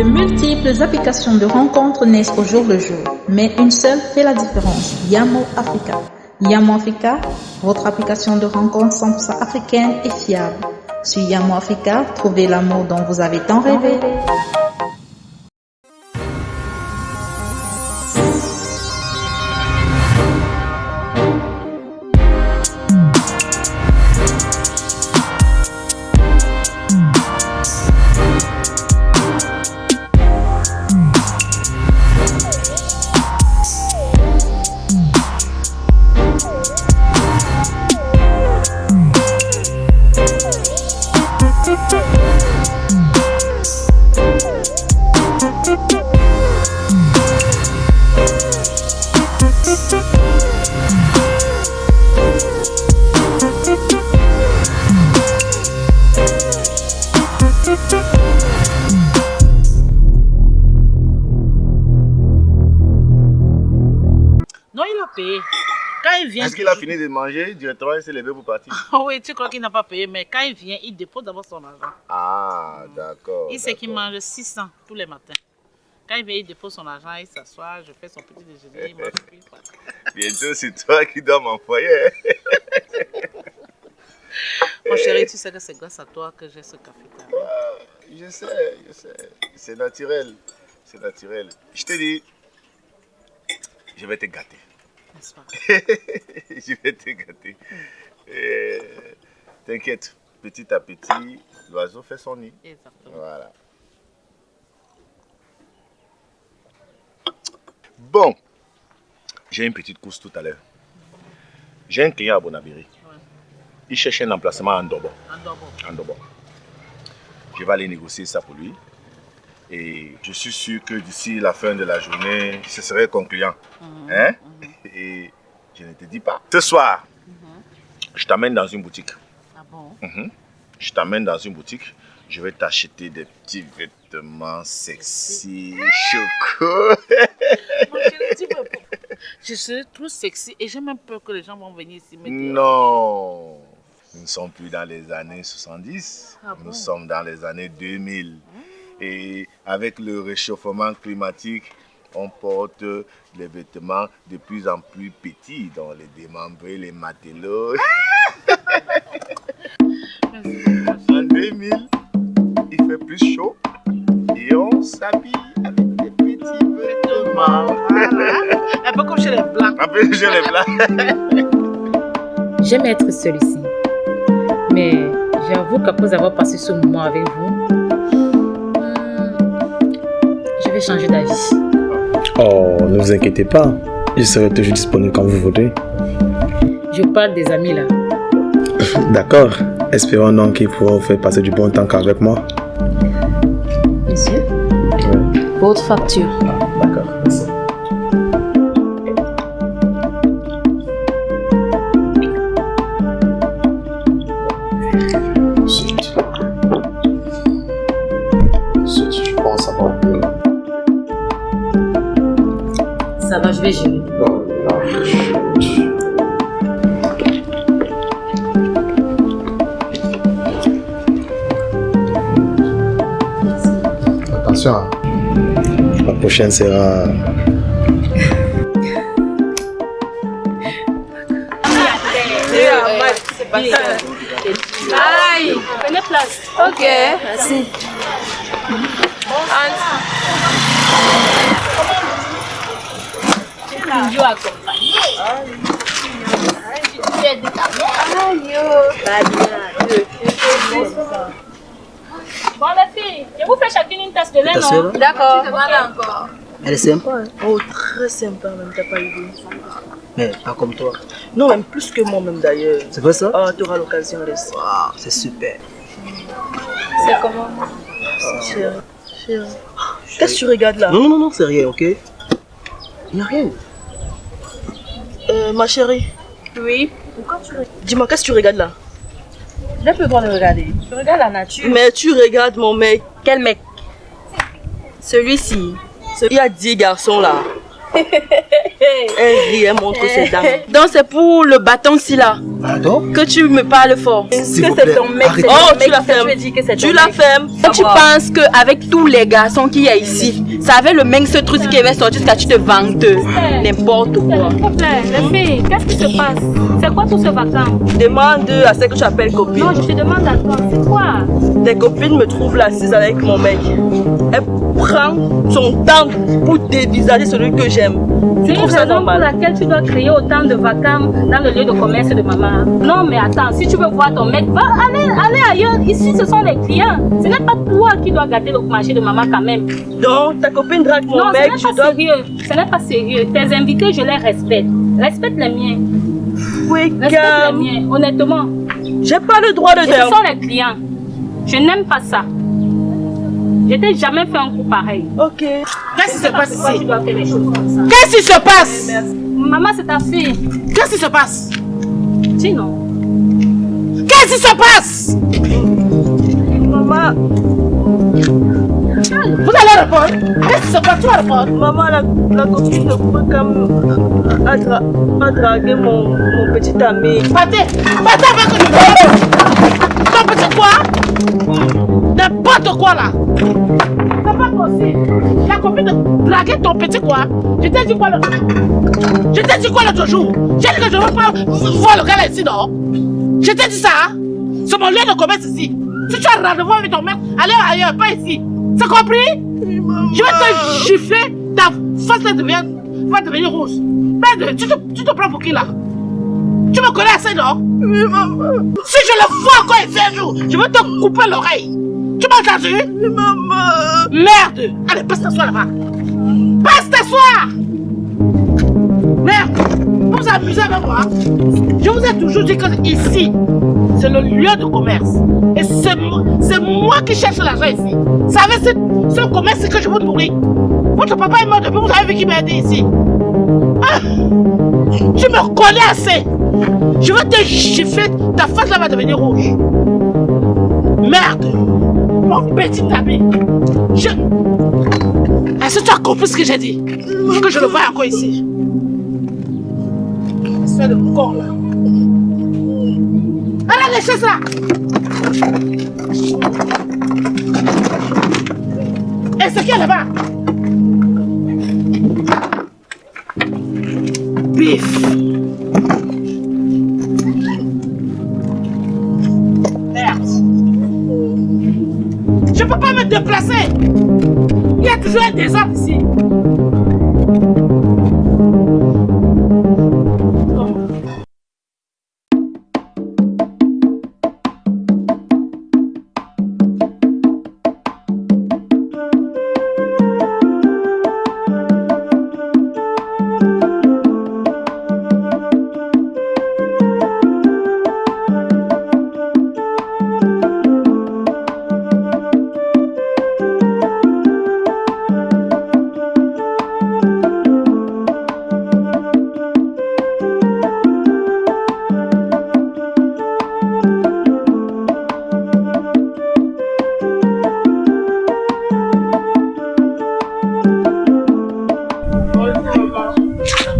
De multiples applications de rencontres naissent au jour le jour, mais une seule fait la différence, Yamo Africa. Yamo Africa, votre application de rencontres 100% africaine et fiable. Sur Yamo Africa, trouvez l'amour dont vous avez tant rêvé. Non, il a payé. Quand il vient. Est-ce qu'il a fini de manger directement il s'est levé pour partir? Ah oui, tu crois qu'il n'a pas payé, mais quand il vient, il dépose d'abord son argent. Ah, d'accord. Il sait qu'il mange 600 tous les matins. Quand il vient, il dépose son argent, il s'assoit, je fais son petit déjeuner, il mange, puis. Bientôt, c'est toi qui dois m'envoyer. Mon chéri, tu sais que c'est grâce à toi que j'ai ce café. Je sais, je sais. C'est naturel. C'est naturel. Je te dis, je vais te gâter. N'est-ce pas? Je vais te gâter. Et T'inquiète, petit à petit, l'oiseau fait son nid. Exactement. Voilà. Bon, j'ai une petite course tout à l'heure. J'ai un client à Bonabiri. Il cherche un emplacement en Dobo. En Dobo. En Dobo. Je vais aller négocier ça pour lui. Et je suis sûr que d'ici la fin de la journée, ce serait concluant. Hein? Et je ne te dis pas. Ce soir, je t'amène dans une boutique. Ah bon? Mhm. Je t'amène dans une boutique. Je vais t'acheter des petits vêtements sexy, choco. Je serai trop sexy et j'ai même peur que les gens vont venir ici. Non, sommes plus dans les années 70. Ah bon? Nous sommes dans les années 2000. Et avec le réchauffement climatique, on porte les vêtements de plus en plus petits, dans les démembrés, les matelots. en 2000, il fait plus chaud et on s'habille avec des petits vêtements. Un peu comme chez les blancs. Un peu chez les blancs. J'aime être celui-ci. Mais j'avoue qu'après avoir passé ce moment avec vous, hmm, je vais changer d'avis. Oh, ne vous inquiétez pas. Je serai toujours disponible quand vous voudrez. Je parle des amis là. D'accord. Espérons donc qu'ils pourront vous faire passer du bon temps qu'avec moi. Monsieur, votre facture. D'accord. Ça va, je vais gérer. Attention, hein. la prochaine sera. Aïe Prenez place. Ok. Merci. Bon les filles, je vous fais chacune une tasse de lait, non D'accord. encore. Elle est sympa, hein Oh, très sympa même, t'as pas idée. mais pas comme toi. Non, même plus que moi même d'ailleurs. C'est vrai ça? Oh, t'auras l'occasion, laisse. Waouh, c'est super. C'est comment? Chérie, Qu'est-ce que tu regardes là? Non, non, non, c'est rien, ok? Il n'y a rien. Euh, ma chérie, Oui. Pourquoi tu regardes? Dis-moi, qu'est-ce que tu regardes là? J'ai plus le droit de regarder. Je regarde la nature. Mais tu regardes mon mec. Quel mec? Celui-ci. Il y a 10 garçons là. Elle rit, elle montre ses dents. Donc c'est pour le bâton ci là Pardon? Que tu me parles fort. S'il que vous c'est plaît, ton mec, ton Oh, mec, tu la ça, fermes. Tu ton la mec. fermes. Et tu penses qu'avec tous les garçons qu'il y a ici, ça avait le même ce truc qui avait sorti jusqu'à tu te vantes n'importe quoi. S'il te plaît, les filles, qu'est-ce qui se passe? C'est quoi tout ce vacarme Demande à celle que tu appelles copine. Non, je te demande à toi, c'est quoi? Tes copines me trouvent là assise avec mon mec. Elle prend son temps pour dévisager celui que j'aime. Tu C'est une trouves ça raison pour normal laquelle tu dois créer autant de vacarme dans le lieu de commerce de maman. Non, mais attends, si tu veux voir ton mec, va aller, aller ailleurs. Ici, ce sont les clients. Ce n'est pas toi qui dois gâter le marché de maman quand même. Donc, ta copine drague mon non, mec, ce je n'est pas dois. sérieux. Ce n'est pas sérieux. Tes invités, je les respecte. Respecte les miens. Oui, Respecte les calme. miens, honnêtement. J'ai pas le droit de Et ce dire. sont les clients. Je n'aime pas ça. Je t'ai jamais fait un coup pareil. Ok. Qu'est-ce qui se passe ici? dois faire les choses comme ça? Qu'est-ce qui se passe? Maman, c'est ta fille. Qu'est-ce qui se passe? Dis non. Qu'est-ce qui se passe? Maman, Vous allez répondre Passe Tu vas répondre maman, la, la copine de Kwekam a, dra a dragué mon, mon petit ami. Partez Partez avec vois Ton petit quoi? N'importe quoi là. C'est pas possible. La copine de draguer ton petit quoi? Je t'ai dit quoi Je t'ai dit quoi l'autre jour? J'ai dit que je veux pas voir le gars là ici, non? Je t'ai dit ça hein? C'est mon lieu de commerce ici. Si tu as rendez-vous avec ton mec, allez ailleurs, pas ici C'est compris? Je vais te gifler, ta face va devenir, va devenir rouge Merde, tu te, tu te prends pour qui là? Tu me connais assez, non? Oui, maman. Si je le vois encore ici un jour, je vais te couper l'oreille. Tu m'as entendu? Oui, maman. Merde. Allez, passe t'asseoir là-bas. Passe t'asseoir. Merde. Vous vous amusez avec moi Je vous ai toujours dit que ici, c'est le lieu de commerce. Et c'est moi, qui cherche l'argent ici. Vous savez, c'est ce commerce que je vous nourris. Votre papa est mort depuis, vous avez vu qui m'a aidé ici. Ah, tu me connais assez. Je vais te gifler, ta face là va devenir rouge. Merde, mon petit ami. Je... Est-ce que tu as compris ce que j'ai dit Faut que je le voie encore ici. Espèce de con là. Allez, les chaises là. Et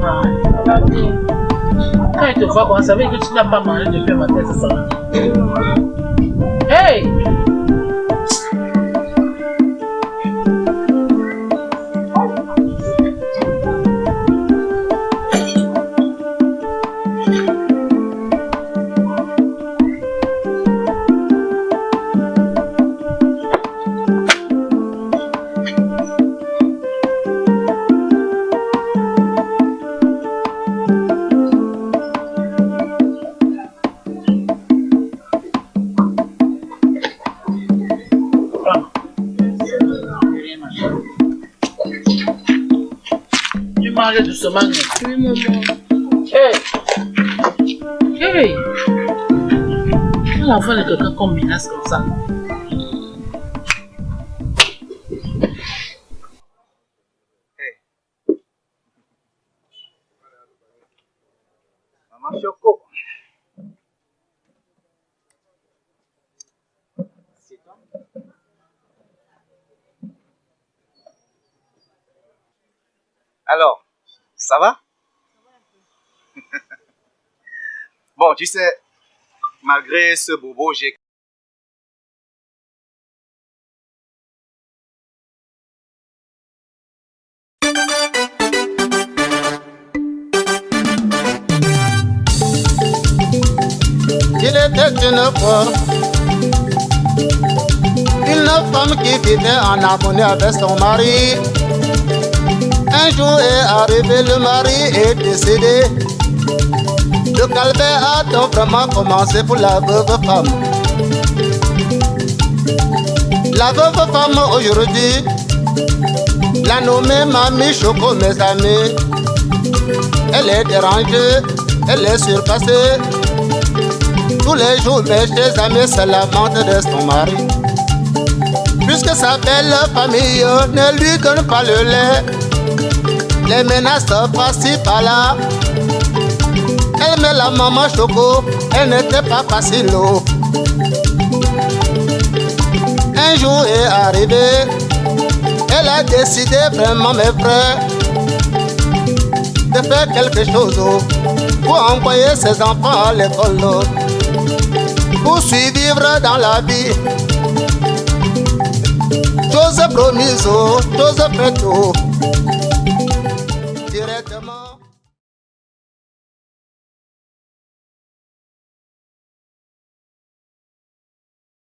Quand il te voit ça, veut dire que tu n'as pas mangé depuis matin, c'est ça. Hey Tu manges doucement. Oui, maman. Hey Hey Quand l'enfant de quelqu'un qu'on menace comme ça? Maman Choco. Alors, Ça va? Bon, tu sais, malgré ce bobo, j'ai Il était une fois une femme qui vivait en harmonie avec son mari. Un jour est arrivé, le mari est décédé. Le calvaire a donc vraiment commencé pour la veuve femme. La veuve femme aujourd'hui, la nommée Mamie Choco, mes amis. Elle est dérangée, elle est surpassée. Tous les jours, mes chers amis se lamentent de son mari. Puisque sa belle famille ne lui donne pas le lait, les menaces passent par là. Elle met la maman choco, elle n'était pas facile. Un jour est arrivé, elle a décidé vraiment, mes frères, de faire quelque chose pour envoyer ses enfants à l'école. Pour survivre dans la vie. Chose promise, chose faite.